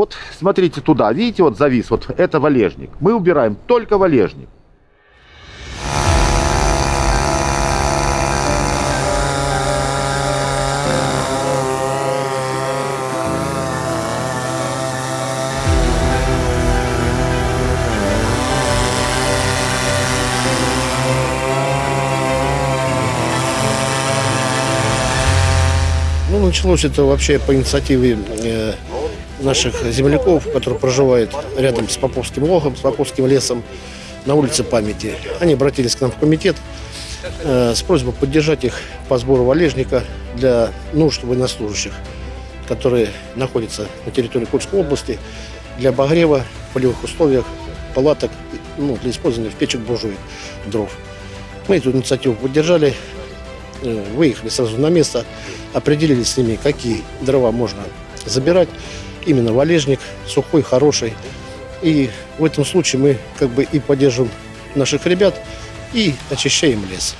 вот смотрите туда, видите, вот завис, вот это валежник. Мы убираем только валежник. Ну, началось это вообще по инициативе э, наших земляков, которые проживают рядом с Поповским логом, с Поповским лесом на улице памяти. Они обратились к нам в комитет э, с просьбой поддержать их по сбору валежника для нужд военнослужащих, которые находятся на территории Курской области для обогрева в полевых условиях палаток ну, для использования в печек буржуек дров. Мы эту инициативу поддержали, э, выехали сразу на место, определились с ними, какие дрова можно забирать. Именно валежник, сухой, хороший. И в этом случае мы как бы и поддерживаем наших ребят, и очищаем лес.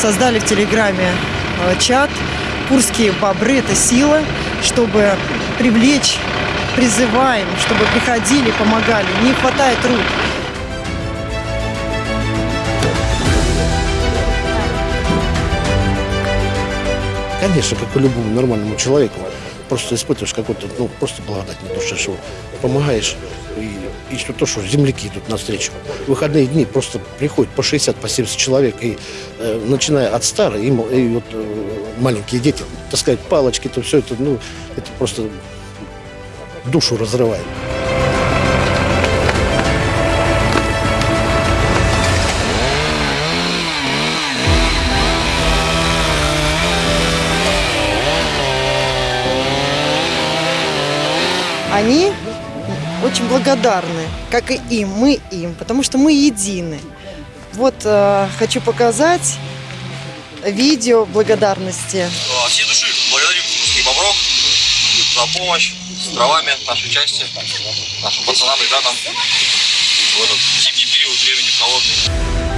создали в Телеграме э, чат «Курские бобры – это сила», чтобы привлечь, призываем, чтобы приходили, помогали. Не хватает рук. Конечно, как и любому нормальному человеку, просто испытываешь какой-то, ну, просто благодать на душе, что помогаешь, и, и что то, что земляки идут навстречу. В выходные дни просто приходят по 60, по 70 человек, и э, начиная от старых, и, и вот э, маленькие дети, таскать палочки, то все это, ну, это просто душу разрывает. Они очень благодарны, как и им, мы им, потому что мы едины. Вот э, хочу показать видео благодарности. От всей души благодарим русских бобров за помощь с дровами нашей части, нашим пацанам, ребятам в этот зимний период времени холодный.